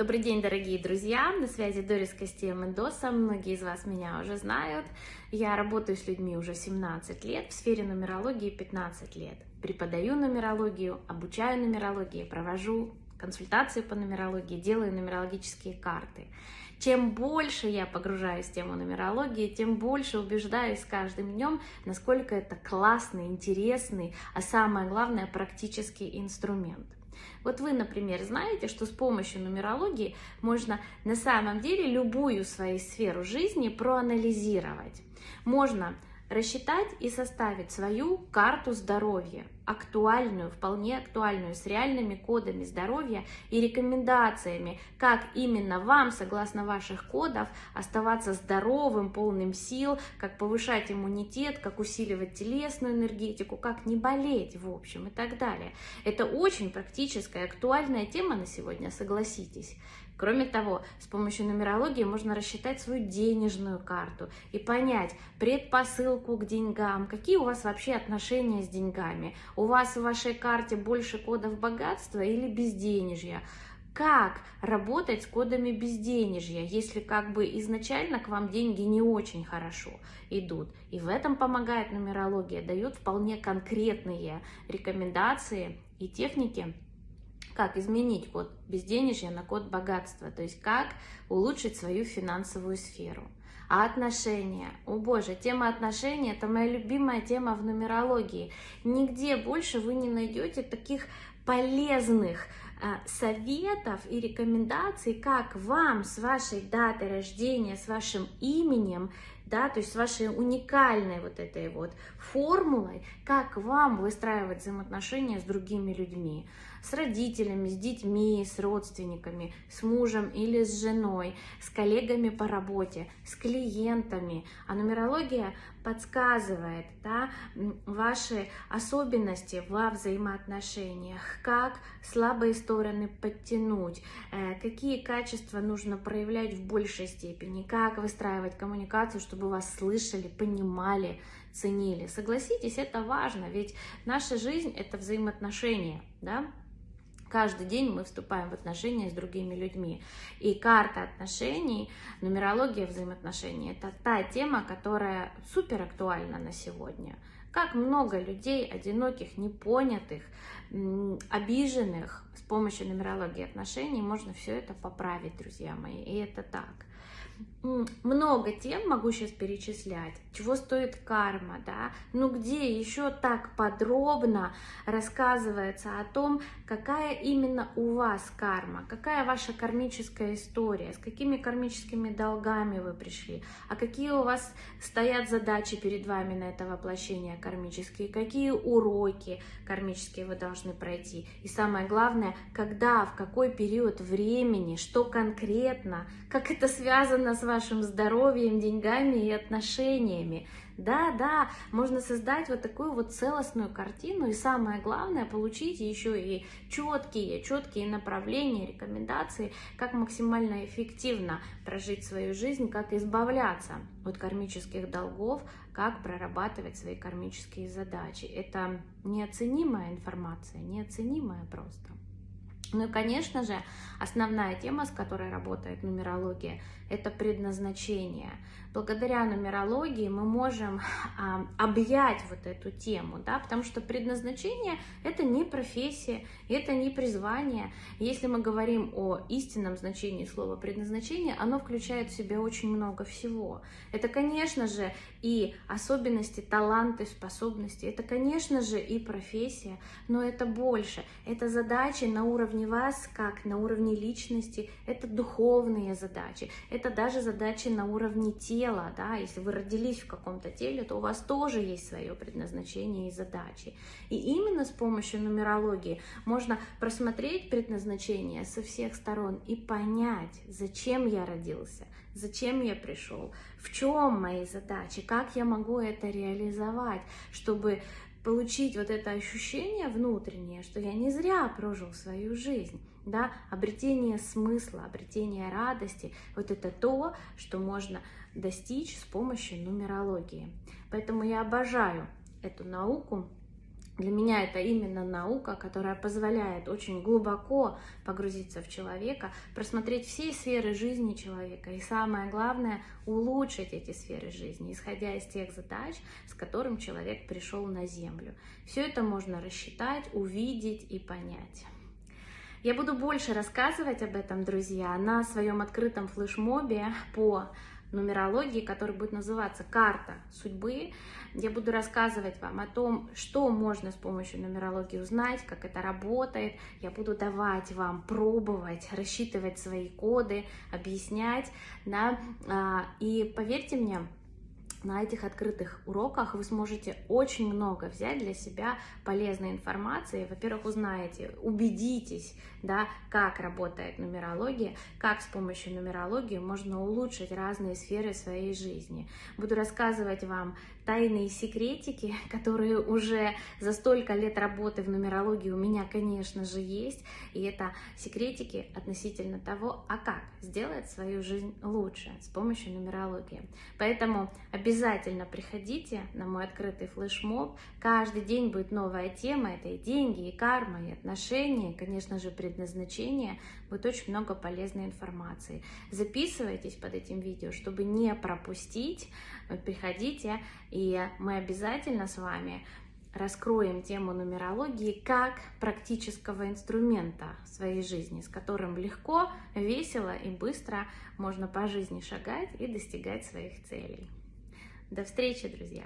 Добрый день, дорогие друзья! На связи Дорис Костея Мендоса. Многие из вас меня уже знают. Я работаю с людьми уже 17 лет, в сфере нумерологии 15 лет. Преподаю нумерологию, обучаю нумерологии, провожу консультации по нумерологии, делаю нумерологические карты. Чем больше я погружаюсь в тему нумерологии, тем больше убеждаюсь с каждым днем, насколько это классный, интересный, а самое главное, практический инструмент. Вот вы, например, знаете, что с помощью нумерологии можно на самом деле любую свою сферу жизни проанализировать. Можно рассчитать и составить свою карту здоровья, актуальную, вполне актуальную, с реальными кодами здоровья и рекомендациями, как именно вам, согласно ваших кодов, оставаться здоровым, полным сил, как повышать иммунитет, как усиливать телесную энергетику, как не болеть, в общем, и так далее. Это очень практическая, актуальная тема на сегодня, согласитесь. Кроме того, с помощью нумерологии можно рассчитать свою денежную карту и понять предпосылку к деньгам, какие у вас вообще отношения с деньгами. У вас в вашей карте больше кодов богатства или безденежья? Как работать с кодами безденежья, если как бы изначально к вам деньги не очень хорошо идут? И в этом помогает нумерология, дает вполне конкретные рекомендации и техники, как изменить код безденежья на код богатства, то есть как улучшить свою финансовую сферу. А отношения? О боже, тема отношений – это моя любимая тема в нумерологии. Нигде больше вы не найдете таких полезных а, советов и рекомендаций, как вам с вашей датой рождения, с вашим именем, да, то есть с вашей уникальной вот этой вот формулой, как вам выстраивать взаимоотношения с другими людьми с родителями, с детьми, с родственниками, с мужем или с женой, с коллегами по работе, с клиентами. А нумерология подсказывает да, ваши особенности во взаимоотношениях, как слабые стороны подтянуть, э, какие качества нужно проявлять в большей степени, как выстраивать коммуникацию, чтобы вас слышали, понимали, ценили. Согласитесь, это важно, ведь наша жизнь — это взаимоотношения, да? Каждый день мы вступаем в отношения с другими людьми. И карта отношений, нумерология взаимоотношений – это та тема, которая супер актуальна на сегодня. Как много людей, одиноких, непонятых, обиженных, с помощью нумерологии отношений можно все это поправить, друзья мои. И это так много тем могу сейчас перечислять, чего стоит карма, да, ну где еще так подробно рассказывается о том, какая именно у вас карма, какая ваша кармическая история, с какими кармическими долгами вы пришли, а какие у вас стоят задачи перед вами на это воплощение кармические, какие уроки кармические вы должны пройти, и самое главное, когда, в какой период времени, что конкретно, как это связано с вашим здоровьем, деньгами и отношениями. Да, да, можно создать вот такую вот целостную картину, и самое главное, получить еще и четкие, четкие направления, рекомендации, как максимально эффективно прожить свою жизнь, как избавляться от кармических долгов, как прорабатывать свои кармические задачи. Это неоценимая информация, неоценимая просто. Ну и, конечно же, основная тема, с которой работает нумерология, это предназначение. Благодаря нумерологии мы можем а, объять вот эту тему, да, потому что предназначение – это не профессия, это не призвание. Если мы говорим о истинном значении слова предназначение, оно включает в себя очень много всего. Это, конечно же, и особенности, таланты, способности, это, конечно же, и профессия, но это больше. Это задачи на уровне вас, как на уровне личности, это духовные задачи, это даже задачи на уровне тела, да, если вы родились в каком-то теле, то у вас тоже есть свое предназначение и задачи. И именно с помощью нумерологии можно просмотреть предназначение со всех сторон и понять, зачем я родился, зачем я пришел, в чем мои задачи, как я могу это реализовать, чтобы получить вот это ощущение внутреннее, что я не зря прожил свою жизнь, да, обретение смысла, обретение радости, вот это то, что можно достичь с помощью нумерологии. Поэтому я обожаю эту науку, Для меня это именно наука, которая позволяет очень глубоко погрузиться в человека, просмотреть все сферы жизни человека и самое главное улучшить эти сферы жизни, исходя из тех задач, с которым человек пришел на Землю. Все это можно рассчитать, увидеть и понять. Я буду больше рассказывать об этом, друзья, на своем открытом флешмобе по нумерологии, который будет называться «Карта судьбы». Я буду рассказывать вам о том, что можно с помощью нумерологии узнать, как это работает. Я буду давать вам пробовать, рассчитывать свои коды, объяснять. Да? А, и поверьте мне, на этих открытых уроках вы сможете очень много взять для себя полезной информации. Во-первых, узнаете, убедитесь, да, как работает нумерология, как с помощью нумерологии можно улучшить разные сферы своей жизни. Буду рассказывать вам тайные секретики, которые уже за столько лет работы в нумерологии у меня, конечно же, есть. И это секретики относительно того, а как сделать свою жизнь лучше с помощью нумерологии. Поэтому обязательно приходите на мой открытый флешмоб. Каждый день будет новая тема. Это и деньги, и карма, и отношения, и, конечно же, предназначение. Будет очень много полезной информации. Записывайтесь под этим видео, чтобы не пропустить. Приходите и мы обязательно с вами раскроем тему нумерологии как практического инструмента в своей жизни, с которым легко, весело и быстро можно по жизни шагать и достигать своих целей. До встречи, друзья!